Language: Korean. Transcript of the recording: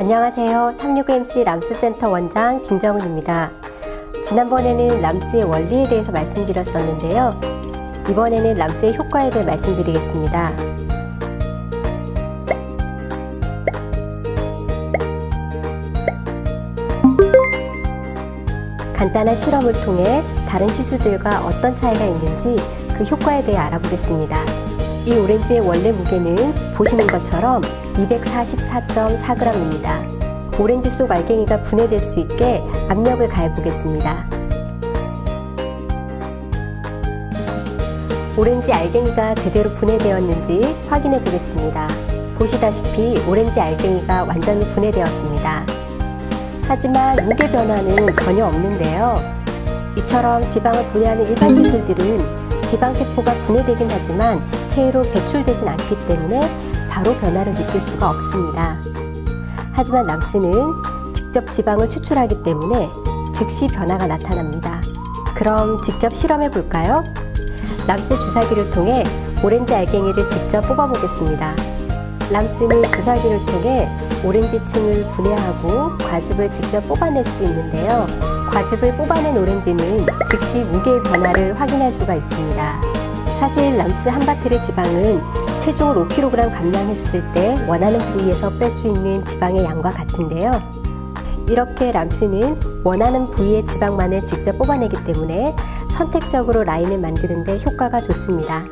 안녕하세요. 365MC 람스센터 원장 김정은입니다. 지난번에는 람스의 원리에 대해서 말씀드렸었는데요. 이번에는 람스의 효과에 대해 말씀드리겠습니다. 간단한 실험을 통해 다른 시술들과 어떤 차이가 있는지 그 효과에 대해 알아보겠습니다. 이 오렌지의 원래 무게는 보시는 것처럼 244.4g입니다. 오렌지 속 알갱이가 분해될 수 있게 압력을 가해 보겠습니다. 오렌지 알갱이가 제대로 분해되었는지 확인해 보겠습니다. 보시다시피 오렌지 알갱이가 완전히 분해되었습니다. 하지만 무게 변화는 전혀 없는데요. 이처럼 지방을 분해하는 일반 시술들은 지방세포가 분해되긴 하지만 체외로 배출되진 않기 때문에 바로 변화를 느낄 수가 없습니다. 하지만 람스는 직접 지방을 추출하기 때문에 즉시 변화가 나타납니다. 그럼 직접 실험해 볼까요? 람스 주사기를 통해 오렌지 알갱이를 직접 뽑아 보겠습니다. 람스는 주사기를 통해 오렌지층을 분해하고 과즙을 직접 뽑아낼 수 있는데요. 과즙을 뽑아낸 오렌지는 즉시 무게의 변화를 확인할 수가 있습니다. 사실 람스 한 바틀의 지방은 체중을 5kg 감량했을 때 원하는 부위에서 뺄 수 있는 지방의 양과 같은데요. 이렇게 람스는 원하는 부위의 지방만을 직접 뽑아내기 때문에 선택적으로 라인을 만드는 데 효과가 좋습니다.